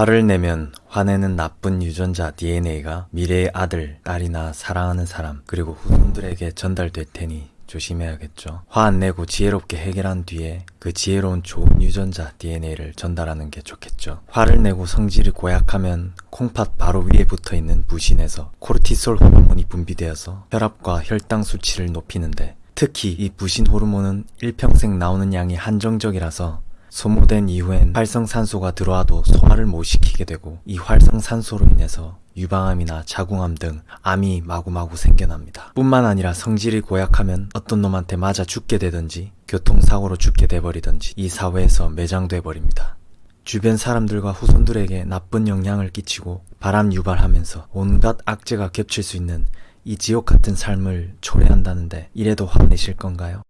화를 내면 화내는 나쁜 유전자 DNA가 미래의 아들, 딸이나 사랑하는 사람, 그리고 후손들에게 전달될 테니 조심해야겠죠. 화 안 내고 지혜롭게 해결한 뒤에 그 지혜로운 좋은 유전자 DNA를 전달하는 게 좋겠죠. 화를 내고 성질이 고약하면 콩팥 바로 위에 붙어 있는 부신에서 코르티솔 호르몬이 분비되어서 혈압과 혈당 수치를 높이는데 특히 이 부신 호르몬은 일평생 나오는 양이 한정적이라서 소모된 이후엔 활성산소가 들어와도 소화를 못 시키게 되고 이 활성산소로 인해서 유방암이나 자궁암 등 암이 마구마구 생겨납니다. 뿐만 아니라 성질이 고약하면 어떤 놈한테 맞아 죽게 되든지 교통사고로 죽게 돼버리든지 이 사회에서 매장돼 버립니다. 주변 사람들과 후손들에게 나쁜 영향을 끼치고 바람 유발하면서 온갖 악재가 겹칠 수 있는 이 지옥 같은 삶을 초래한다는데 이래도 화내실 건가요?